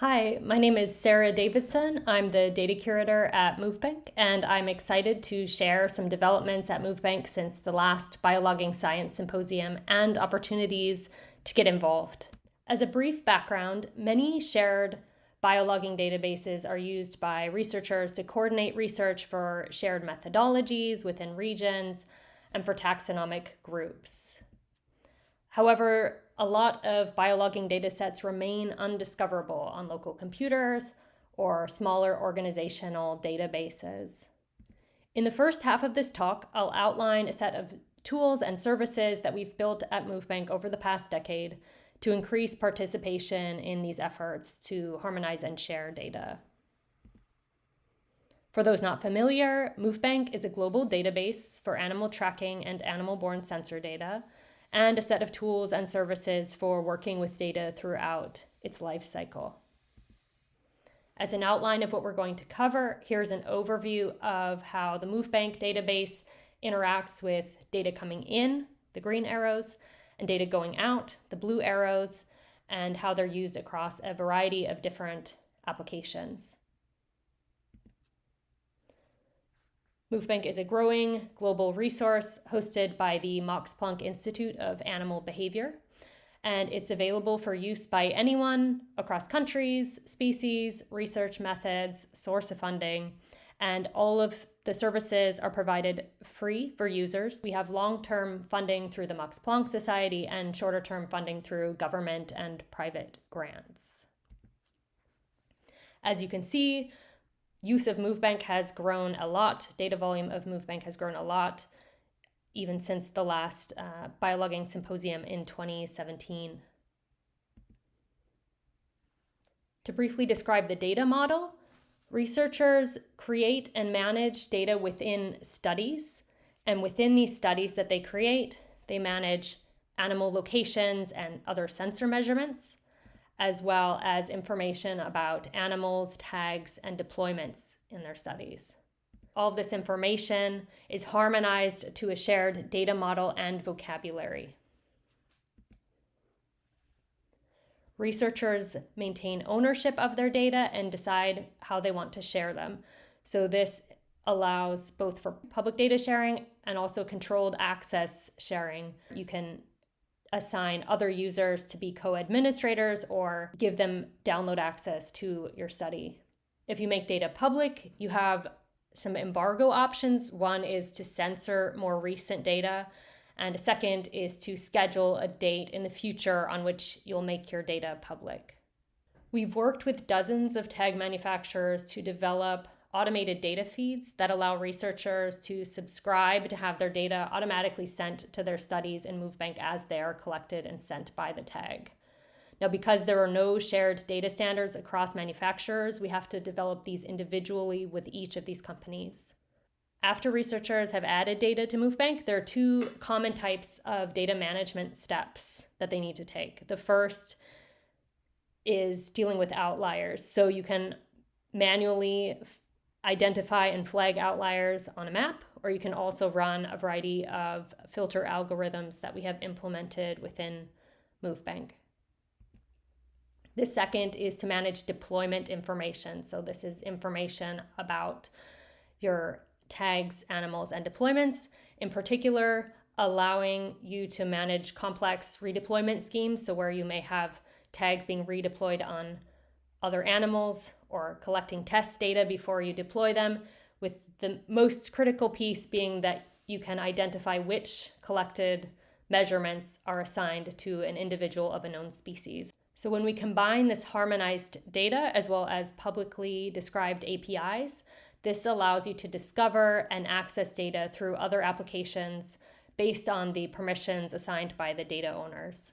Hi, my name is Sarah Davidson. I'm the data curator at MoveBank, and I'm excited to share some developments at MoveBank since the last Biologging Science Symposium and opportunities to get involved. As a brief background, many shared biologging databases are used by researchers to coordinate research for shared methodologies within regions and for taxonomic groups. However, a lot of biologging datasets remain undiscoverable on local computers or smaller organizational databases. In the first half of this talk, I'll outline a set of tools and services that we've built at MoveBank over the past decade to increase participation in these efforts to harmonize and share data. For those not familiar, MoveBank is a global database for animal tracking and animal-borne sensor data and a set of tools and services for working with data throughout its life cycle. As an outline of what we're going to cover, here's an overview of how the MoveBank database interacts with data coming in, the green arrows, and data going out, the blue arrows, and how they're used across a variety of different applications. MoveBank is a growing global resource hosted by the Max Planck Institute of Animal Behavior, and it's available for use by anyone across countries, species, research methods, source of funding, and all of the services are provided free for users. We have long-term funding through the Max Planck Society and shorter-term funding through government and private grants. As you can see, use of MoveBank has grown a lot. Data volume of MoveBank has grown a lot, even since the last uh, biologging symposium in 2017. To briefly describe the data model, researchers create and manage data within studies. And within these studies that they create, they manage animal locations and other sensor measurements as well as information about animals, tags, and deployments in their studies. All of this information is harmonized to a shared data model and vocabulary. Researchers maintain ownership of their data and decide how they want to share them. So this allows both for public data sharing and also controlled access sharing. You can assign other users to be co-administrators or give them download access to your study. If you make data public, you have some embargo options. One is to censor more recent data, and a second is to schedule a date in the future on which you'll make your data public. We've worked with dozens of tag manufacturers to develop automated data feeds that allow researchers to subscribe to have their data automatically sent to their studies in MoveBank as they are collected and sent by the tag. Now, because there are no shared data standards across manufacturers, we have to develop these individually with each of these companies. After researchers have added data to MoveBank, there are two common types of data management steps that they need to take. The first is dealing with outliers. So you can manually identify and flag outliers on a map, or you can also run a variety of filter algorithms that we have implemented within MoveBank. The second is to manage deployment information. So this is information about your tags, animals, and deployments. In particular, allowing you to manage complex redeployment schemes. So where you may have tags being redeployed on other animals or collecting test data before you deploy them, with the most critical piece being that you can identify which collected measurements are assigned to an individual of a known species. So when we combine this harmonized data as well as publicly described APIs, this allows you to discover and access data through other applications based on the permissions assigned by the data owners.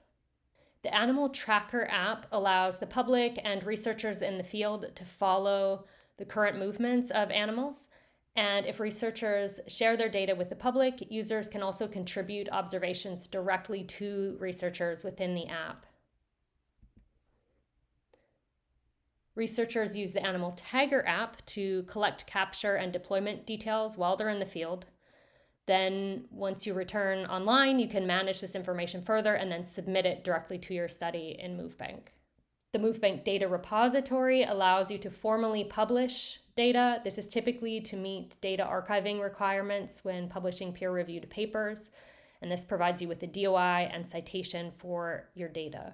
The Animal Tracker app allows the public and researchers in the field to follow the current movements of animals. And if researchers share their data with the public, users can also contribute observations directly to researchers within the app. Researchers use the Animal Tagger app to collect capture and deployment details while they're in the field. Then once you return online, you can manage this information further and then submit it directly to your study in MoveBank. The MoveBank Data Repository allows you to formally publish data. This is typically to meet data archiving requirements when publishing peer reviewed papers, and this provides you with a DOI and citation for your data.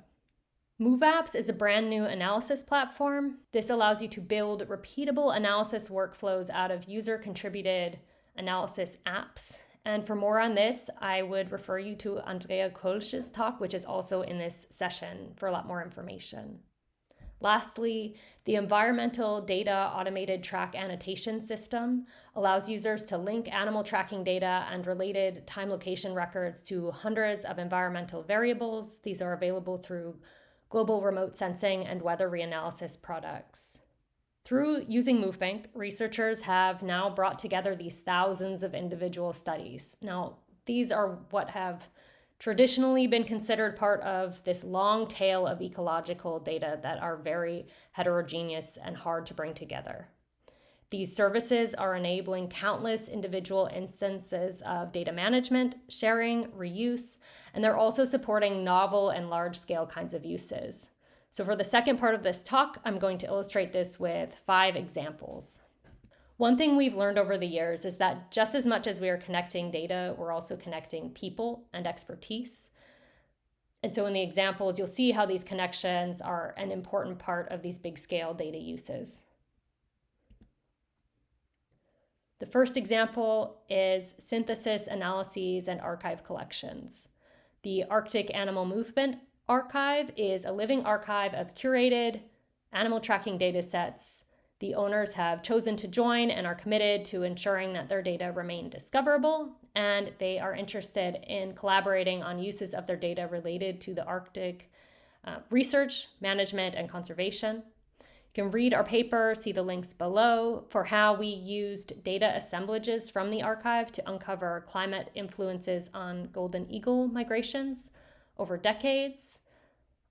MoveApps is a brand new analysis platform. This allows you to build repeatable analysis workflows out of user contributed analysis apps. And for more on this, I would refer you to Andrea Kölzsch's talk, which is also in this session for a lot more information. Lastly, the environmental data automated track annotation system allows users to link animal tracking data and related time location records to hundreds of environmental variables. These are available through global remote sensing and weather reanalysis products. Through using MoveBank, researchers have now brought together these thousands of individual studies. Now, these are what have traditionally been considered part of this long tail of ecological data that are very heterogeneous and hard to bring together. These services are enabling countless individual instances of data management, sharing, reuse, and they're also supporting novel and large scale kinds of uses. So, for the second part of this talk, I'm going to illustrate this with five examples. One thing we've learned over the years is that just as much as we are connecting data, we're also connecting people and expertise. And so, in the examples, you'll see how these connections are an important part of these big scale data uses. The first example is synthesis, analyses, and archive collections. The Arctic Animal Movement Archive is a living archive of curated animal tracking data sets. The owners have chosen to join and are committed to ensuring that their data remain discoverable, and they are interested in collaborating on uses of their data related to the Arctic uh, research, management, and conservation. You can read our paper, see the links below for how we used data assemblages from the archive to uncover climate influences on golden eagle migrations over decades,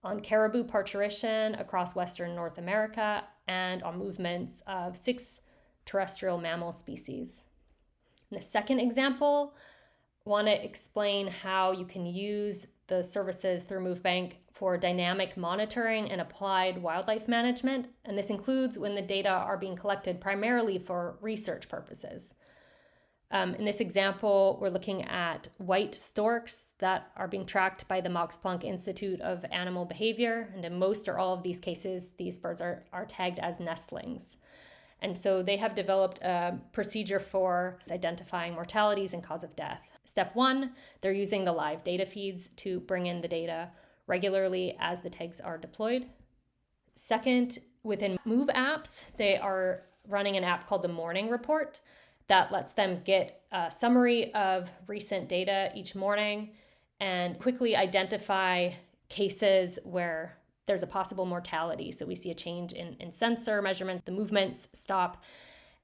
on caribou parturition across Western North America, and on movements of six terrestrial mammal species. In the second example, I want to explain how you can use the services through MoveBank for dynamic monitoring and applied wildlife management, and this includes when the data are being collected primarily for research purposes. Um, in this example, we're looking at white storks that are being tracked by the Max Planck Institute of Animal Behavior. And in most or all of these cases, these birds are, are tagged as nestlings. And so they have developed a procedure for identifying mortalities and cause of death. Step one, they're using the live data feeds to bring in the data regularly as the tags are deployed. Second, within Move apps, they are running an app called the Morning Report that lets them get a summary of recent data each morning and quickly identify cases where there's a possible mortality. So we see a change in, in sensor measurements, the movements stop.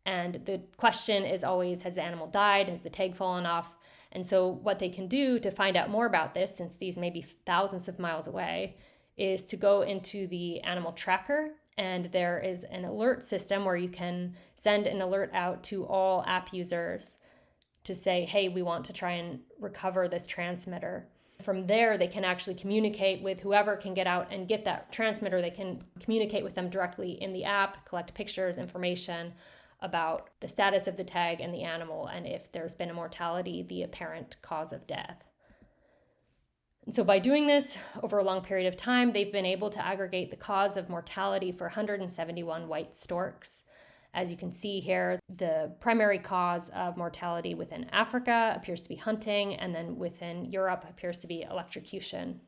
And the question is always Has the animal died? Has the tag fallen off? And so, what they can do to find out more about this, since these may be thousands of miles away, is to go into the animal tracker and there is an alert system where you can send an alert out to all app users to say, hey, we want to try and recover this transmitter. From there, they can actually communicate with whoever can get out and get that transmitter. They can communicate with them directly in the app, collect pictures, information about the status of the tag and the animal, and if there's been a mortality, the apparent cause of death. So, by doing this over a long period of time, they've been able to aggregate the cause of mortality for 171 white storks. As you can see here, the primary cause of mortality within Africa appears to be hunting, and then within Europe appears to be electrocution.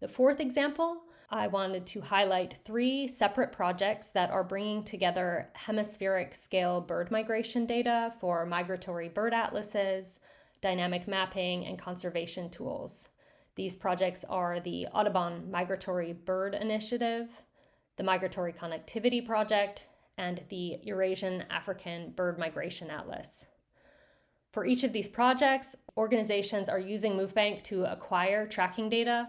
The fourth example, I wanted to highlight three separate projects that are bringing together hemispheric scale bird migration data for migratory bird atlases, dynamic mapping, and conservation tools. These projects are the Audubon Migratory Bird Initiative, the Migratory Connectivity Project, and the Eurasian African Bird Migration Atlas. For each of these projects, organizations are using MoveBank to acquire tracking data,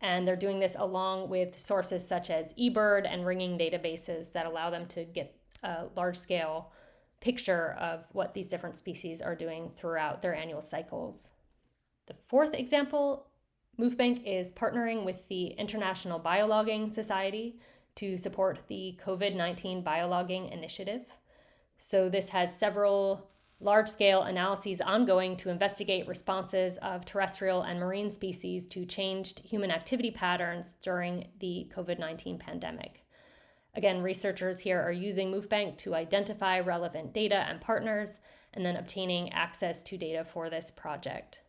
and they're doing this along with sources such as eBird and ringing databases that allow them to get a large scale picture of what these different species are doing throughout their annual cycles. The fourth example MoveBank is partnering with the International Biologging Society to support the COVID 19 biologging initiative. So, this has several large scale analyses ongoing to investigate responses of terrestrial and marine species to changed human activity patterns during the COVID 19 pandemic. Again, researchers here are using MoveBank to identify relevant data and partners and then obtaining access to data for this project.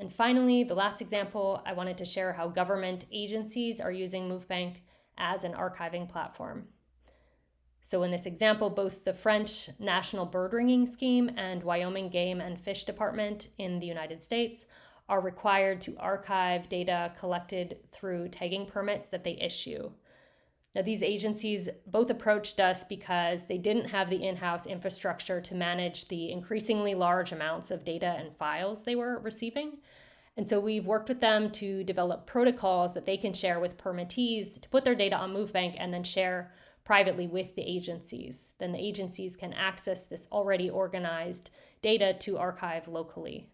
And finally, the last example, I wanted to share how government agencies are using MoveBank as an archiving platform. So, in this example, both the French National Bird Ringing Scheme and Wyoming Game and Fish Department in the United States are required to archive data collected through tagging permits that they issue. Now, these agencies both approached us because they didn't have the in house infrastructure to manage the increasingly large amounts of data and files they were receiving. And so we've worked with them to develop protocols that they can share with permittees to put their data on MoveBank and then share privately with the agencies. Then the agencies can access this already organized data to archive locally.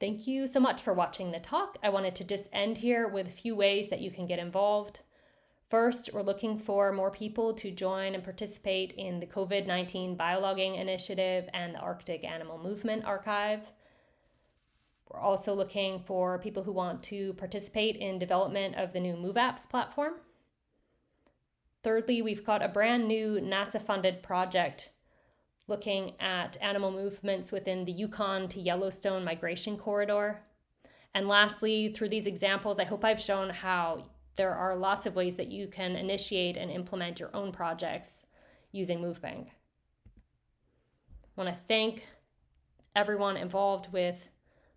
Thank you so much for watching the talk. I wanted to just end here with a few ways that you can get involved. First, we're looking for more people to join and participate in the COVID 19 Biologging Initiative and the Arctic Animal Movement Archive. We're also looking for people who want to participate in development of the new MoveApps platform. Thirdly, we've got a brand new NASA funded project looking at animal movements within the Yukon to Yellowstone migration corridor. And lastly, through these examples, I hope I've shown how there are lots of ways that you can initiate and implement your own projects using MoveBank. I want to thank everyone involved with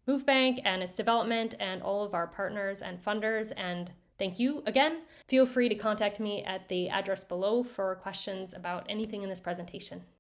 MoveBank and its development and all of our partners and funders and thank you again. Feel free to contact me at the address below for questions about anything in this presentation.